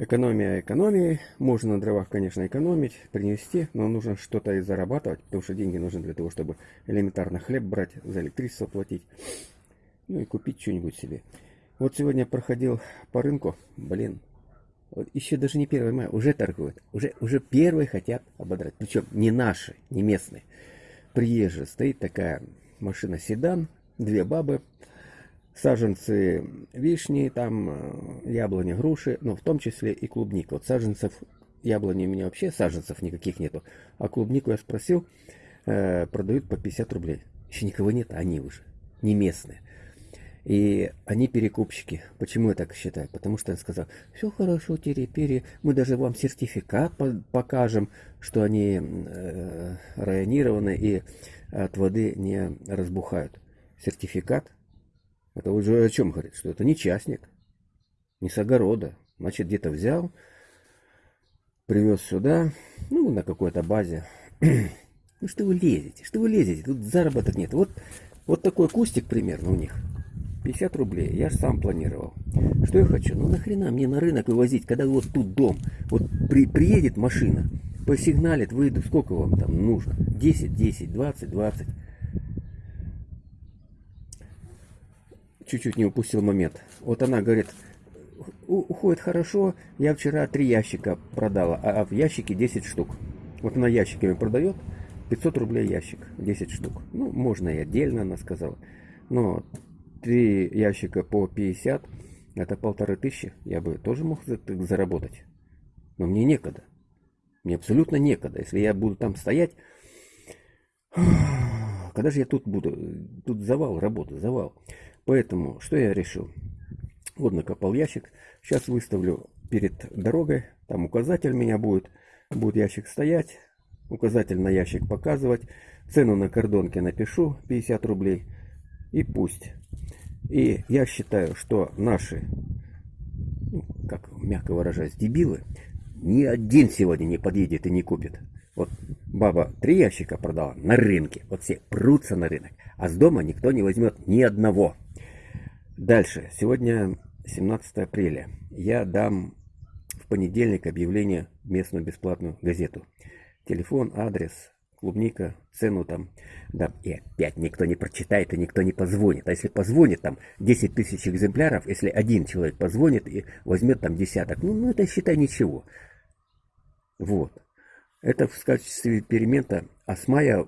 Экономия экономии. Можно на дровах, конечно, экономить, принести, но нужно что-то и зарабатывать, потому что деньги нужны для того, чтобы элементарно хлеб брать, за электричество платить, ну и купить что-нибудь себе. Вот сегодня проходил по рынку, блин, вот еще даже не 1 мая, уже торгуют, уже, уже первые хотят ободрать, причем не наши, не местные, приезжие. Стоит такая машина седан, две бабы, саженцы вишни, там яблони, груши, но в том числе и клубника. Вот саженцев яблони у меня вообще саженцев никаких нету. А клубнику я спросил, э, продают по 50 рублей. Еще никого нет, они уже не местные. И они перекупщики. Почему я так считаю? Потому что он сказал, все хорошо, терепери, мы даже вам сертификат покажем, что они э, районированы и от воды не разбухают. Сертификат это уже о чем говорит? Что это не частник, не с огорода. Значит, где-то взял, привез сюда, ну, на какой-то базе. Ну, что вы лезете? Что вы лезете? Тут заработок нет. Вот, вот такой кустик примерно у них. 50 рублей. Я же сам планировал. Что я хочу? Ну нахрена мне на рынок вывозить, когда вот тут дом. Вот при, приедет машина, посигналит, выйду. Сколько вам там нужно? 10, 10, 20, 20. Чуть-чуть не упустил момент. Вот она говорит, уходит хорошо, я вчера три ящика продала, а в ящике 10 штук. Вот она ящиками продает, 500 рублей ящик, 10 штук. Ну, можно и отдельно, она сказала. Но три ящика по 50, это полторы тысячи, я бы тоже мог заработать. Но мне некогда. Мне абсолютно некогда. Если я буду там стоять, когда же я тут буду? Тут завал работы, завал. Поэтому, что я решил? Вот накопал ящик. Сейчас выставлю перед дорогой. Там указатель меня будет. Будет ящик стоять. Указатель на ящик показывать. Цену на кордонке напишу 50 рублей. И пусть. И я считаю, что наши, ну, как мягко выражаясь, дебилы, ни один сегодня не подъедет и не купит. Вот баба три ящика продала на рынке. Вот все прутся на рынок. А с дома никто не возьмет ни одного. Дальше. Сегодня 17 апреля. Я дам в понедельник объявление в местную бесплатную газету. Телефон, адрес, клубника, цену там. Да, и опять никто не прочитает и никто не позвонит. А если позвонит там 10 тысяч экземпляров, если один человек позвонит и возьмет там десяток, ну, ну это считай ничего. Вот. Это в качестве эксперимента. А с мая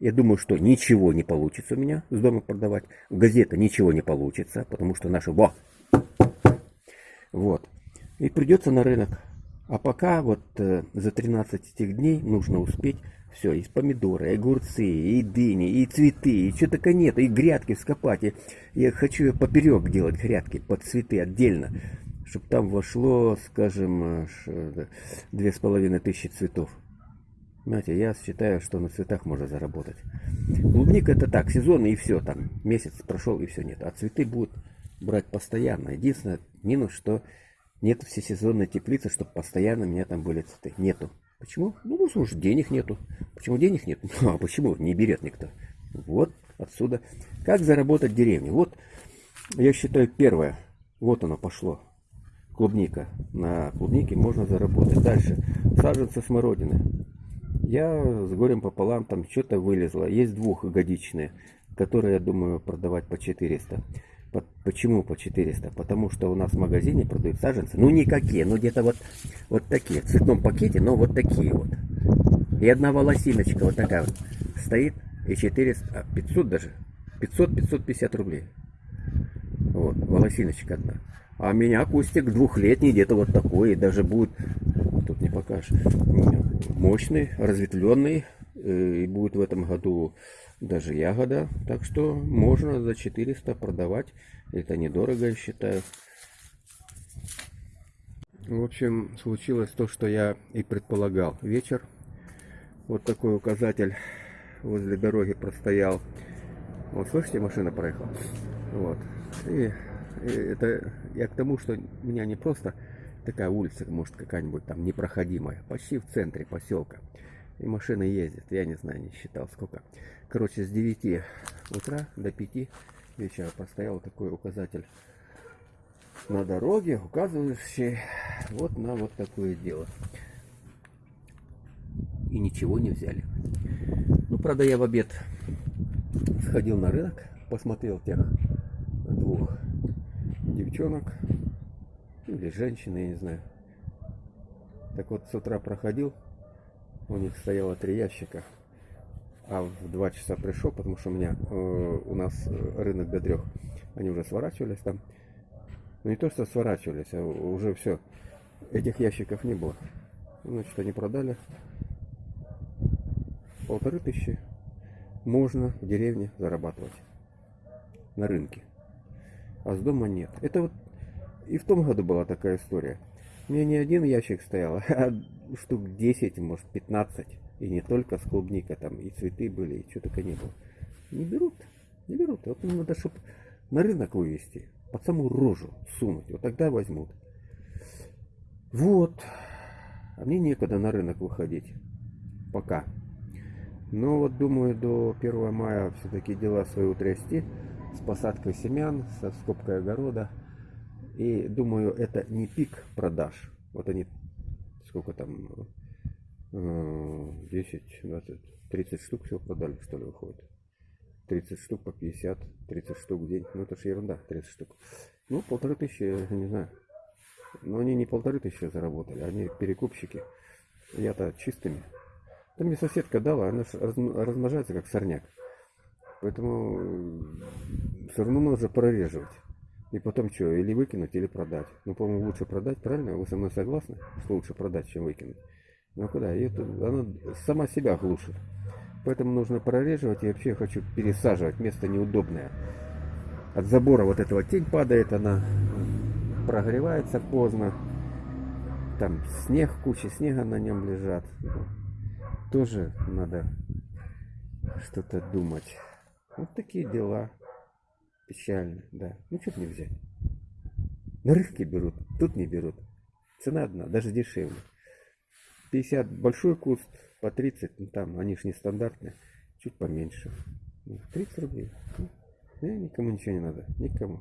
я думаю, что ничего не получится у меня с дома продавать. Газета ничего не получится, потому что наши... Во! Вот. И придется на рынок. А пока вот э, за 13 этих дней нужно успеть все, и помидоры, и огурцы, и дыни, и цветы, и что только нет, и грядки вскопать. И я хочу поперек делать грядки под цветы отдельно, чтобы там вошло, скажем, э, две с половиной тысячи цветов. Знаете, я считаю, что на цветах можно заработать. Клубника это так, сезон и все, там месяц прошел и все нет. А цветы будут брать постоянно. Единственное, минус, что нет всесезонной теплицы, чтобы постоянно у меня там были цветы. Нету. Почему? Ну, потому что денег нету. Почему денег нет? Ну, а почему? Не берет никто. Вот отсюда. Как заработать в деревне? Вот, я считаю, первое. Вот оно пошло. Клубника. На клубнике можно заработать. Дальше. Саженцы смородины. Я с горем пополам там что-то вылезло. Есть двухгодичные, которые, я думаю, продавать по 400. Почему по 400? Потому что у нас в магазине продают саженцы. Ну, никакие, ну где-то вот, вот такие. В цветном пакете, но вот такие вот. И одна волосиночка вот такая вот стоит. И 400, 500 даже. 500-550 рублей. Вот, волосиночка одна. А меня кустик двухлетний, где-то вот такой. И даже будет, тут не покажешь, мощный, разветвленный. Э, и будет в этом году даже ягода. Так что можно за 400 продавать. Это недорого, я считаю. В общем, случилось то, что я и предполагал. Вечер. Вот такой указатель возле дороги простоял. Вот, слышите, машина проехала. Вот. И, и это я к тому, что меня не просто такая улица, может какая-нибудь там непроходимая, почти в центре поселка. И машины ездят, я не знаю, не считал сколько. Короче, с 9 утра до 5 вечера поставил такой указатель на дороге, указывающий вот на вот такое дело. И ничего не взяли. Ну, правда, я в обед сходил на рынок, посмотрел тех двух девчонок, или женщины, я не знаю. Так вот, с утра проходил, у них стояло три ящика, а в два часа пришел, потому что у меня, э, у нас рынок до трех, они уже сворачивались там. Ну не то, что сворачивались, а уже все, этих ящиков не было. Значит, они продали полторы тысячи. Можно в деревне зарабатывать на рынке. А с дома нет. Это вот и в том году была такая история. У меня не один ящик стоял, а штук 10, может 15. И не только с клубникой, там и цветы были, и что только не было. Не берут, не берут. Вот надо, чтобы на рынок вывести, под саму рожу сунуть. Вот тогда возьмут. Вот. А мне некогда на рынок выходить. Пока. Но вот думаю, до 1 мая все-таки дела свои утрясти. С посадкой семян, со скобкой огорода. И думаю, это не пик продаж. Вот они, сколько там, 10, 20, 30 штук всего продали, что ли, выходит. 30 штук по 50, 30 штук в день. Ну, это же ерунда, 30 штук. Ну, полторы тысячи, я не знаю. Но они не полторы тысячи заработали, они перекупщики. Я-то чистыми. Там мне соседка дала, она размножается как сорняк. Поэтому э, все равно нужно прореживать. И потом что, или выкинуть, или продать. Ну, по-моему, лучше продать, правильно? Вы со мной согласны, что лучше продать, чем выкинуть? Ну куда? И это, она сама себя глушит. Поэтому нужно прореживать. И вообще хочу пересаживать. Место неудобное. От забора вот этого тень падает, она прогревается поздно. Там снег, куча снега на нем лежат. Тоже надо что-то думать. Вот такие дела. Печально, да. Ну, что не взять? На рынке берут, тут не берут. Цена одна, даже дешевле. 50 большой куст, по 30, ну там, они же стандартные, чуть поменьше. 30 ну, рублей. Ну, никому ничего не надо, никому.